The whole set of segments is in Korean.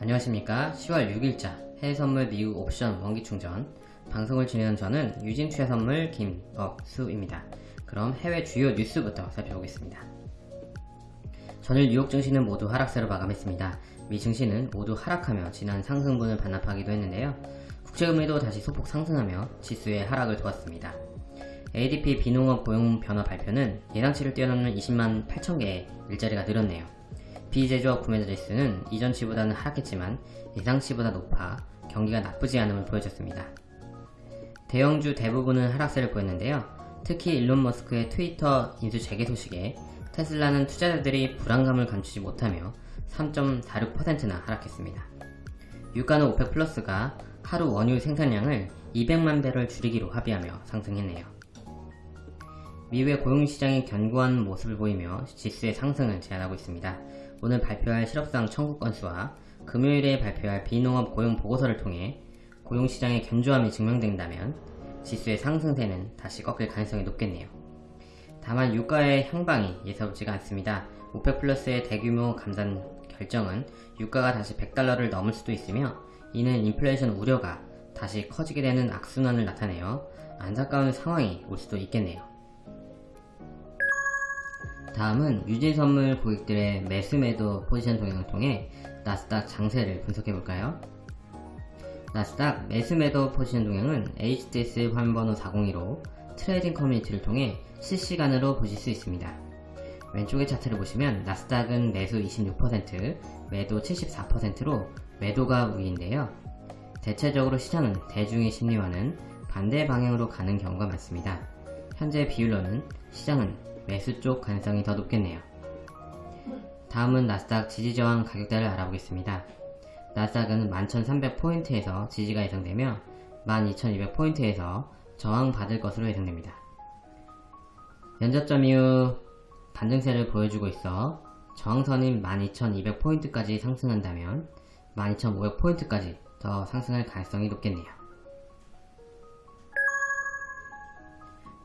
안녕하십니까. 10월 6일자 해외선물 미국 옵션 원기충전. 방송을 진행한 저는 유진투자선물 김억수입니다. 그럼 해외 주요 뉴스부터 살펴보겠습니다. 전일 뉴욕 증시는 모두 하락세로 마감했습니다. 미 증시는 모두 하락하며 지난 상승분을 반납하기도 했는데요. 국제금리도 다시 소폭 상승하며 지수의 하락을 도왔습니다. ADP 비농업 고용 변화 발표는 예상치를 뛰어넘는 20만 8천 개의 일자리가 늘었네요 비제조업 구매자 지수는 이전치보다는 하락했지만 예상치보다 높아 경기가 나쁘지 않음을 보여줬습니다. 대형주 대부분은 하락세를 보였는데요. 특히 일론 머스크의 트위터 인수 재개 소식에 테슬라는 투자자들이 불안감을 감추지 못하며 3.46%나 하락했습니다. 유가는 오펙 플러스가 하루 원유 생산량을 200만 배럴 줄이기로 합의하며 상승했네요. 미국의 고용시장이 견고한 모습을 보이며 지수의 상승을 제한하고 있습니다. 오늘 발표할 실업수당 청구 건수와 금요일에 발표할 비농업 고용 보고서를 통해 고용시장의 견조함이 증명된다면 지수의 상승세는 다시 꺾일 가능성이 높겠네요. 다만 유가의 향방이 예사롭지가 않습니다. 오펙 플러스의 대규모 감산 결정은 유가가 다시 100달러를 넘을 수도 있으며 이는 인플레이션 우려가 다시 커지게 되는 악순환을 나타내어 안타까운 상황이 올 수도 있겠네요. 다음은 유진선물 고객들의 매수매도 포지션 동향을 통해 나스닥 장세를 분석해볼까요? 나스닥 매수매도 포지션 동향은 HTS 화면번호 402로 트레이딩 커뮤니티를 통해 실시간으로 보실 수 있습니다. 왼쪽의 차트를 보시면 나스닥은 매수 26%, 매도 74%로 매도가 우위인데요. 대체적으로 시장은 대중의 심리와는 반대 방향으로 가는 경우가 많습니다. 현재 비율로는 시장은 매수 쪽 가능성이 더 높겠네요. 다음은 나스닥 지지저항 가격대를 알아보겠습니다. 나스닥은 11,300포인트에서 지지가 예상되며 12,200포인트에서 저항받을 것으로 예상됩니다. 면접점 이후 반등세를 보여주고 있어 저항선인 12,200포인트까지 상승한다면 12,500포인트까지 더 상승할 가능성이 높겠네요.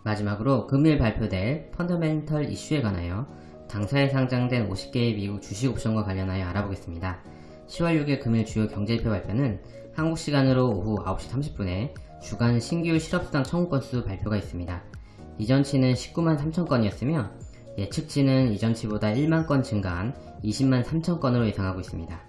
마지막으로 금일 발표될 펀더멘털 이슈에 관하여 당사에 상장된 50개의 미국 주식 옵션과 관련하여 알아보겠습니다. 10월 6일 금일 주요 경제지표 발표는 한국 시간으로 오후 9시 30분에 주간 신규 실업수당 청구 건수 발표가 있습니다. 이전치는 19만 3천 건이었으며 예측치는 이전치보다 1만 건 증가한 20만 3천 건으로 예상하고 있습니다.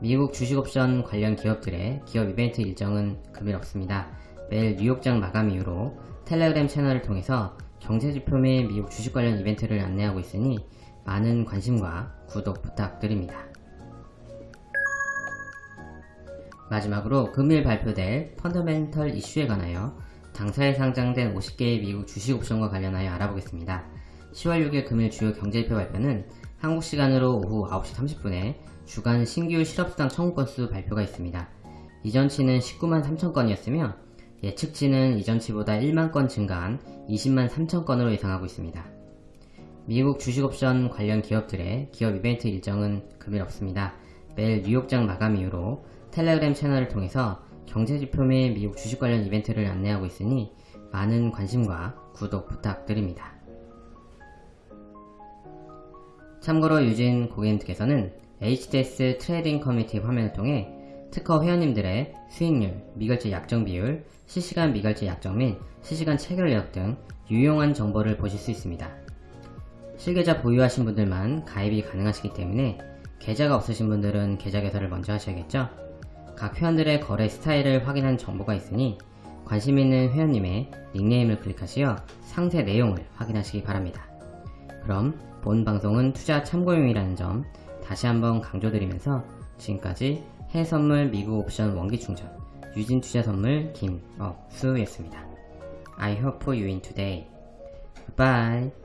미국 주식옵션 관련 기업들의 기업 이벤트 일정은 금일 없습니다. 매일 뉴욕장 마감 이후로 텔레그램 채널을 통해서 경제지표 및 미국 주식 관련 이벤트를 안내하고 있으니 많은 관심과 구독 부탁드립니다. 마지막으로 금일 발표될 펀더멘털 이슈에 관하여 당사에 상장된 50개의 미국 주식 옵션과 관련하여 알아보겠습니다. 10월 6일 금일 주요 경제지표 발표는 한국 시간으로 오후 9시 30분에 주간 신규 실업수당 청구 건수 발표가 있습니다. 이전치는 19만 3천 건이었으며 예측치는 이전치보다 1만 건 증가한 20만 3천 건으로 예상하고 있습니다. 미국 주식옵션 관련 기업들의 기업 이벤트 일정은 금일 없습니다. 매일 뉴욕장 마감 이후로 텔레그램 채널을 통해서 경제지표 및 미국 주식 관련 이벤트를 안내하고 있으니 많은 관심과 구독 부탁드립니다. 참고로 유진 고객님께서는 HTS 트레이딩 커뮤니티 화면을 통해 특허 회원님들의 수익률, 미결제 약정 비율, 실시간 미결제 약정 및 실시간 체결 내역 등 유용한 정보를 보실 수 있습니다. 실계좌 보유하신 분들만 가입이 가능하시기 때문에 계좌가 없으신 분들은 계좌 개설을 먼저 하셔야겠죠? 각 회원들의 거래 스타일을 확인한 정보가 있으니 관심 있는 회원님의 닉네임을 클릭하시어 상세 내용을 확인하시기 바랍니다. 그럼 본 방송은 투자 참고용이라는 점 다시 한번 강조드리면서 지금까지 해선물 미국 옵션 원기 충전 유진 투자 선물 김억수였습니다. I hope you win today. Goodbye.